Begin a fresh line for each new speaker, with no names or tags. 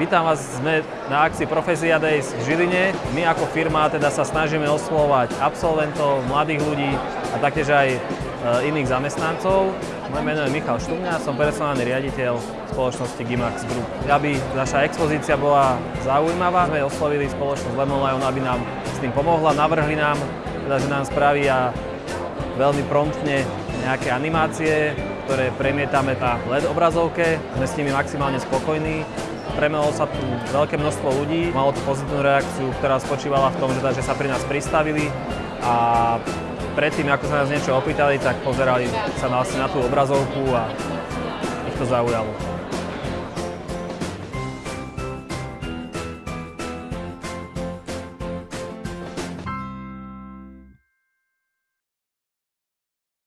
Vítam vás, sme na akcii Profesia Days v Žiline. My ako firma teda sa snažíme oslovať absolventov, mladých ľudí a taktiež aj e, iných zamestnancov. Moje meno je Michal Štumňa, som personálny riaditeľ spoločnosti Gimax Group. Aby naša expozícia bola zaujímavá, sme oslovili spoločnosť Lemon Lion, aby nám s tým pomohla, navrhli nám, teda, že nám spravia veľmi promptne nejaké animácie, ktoré premietame na LED obrazovke. Sme s nimi maximálne spokojní premelo sa tu veľké množstvo ľudí, malo to pozitívnu reakciu, ktorá spočívala v tom, že, že sa pri nás pristavili a predtým, ako sa nás niečo opýtali, tak pozerali sa na, na tú obrazovku a ich to zaujalo.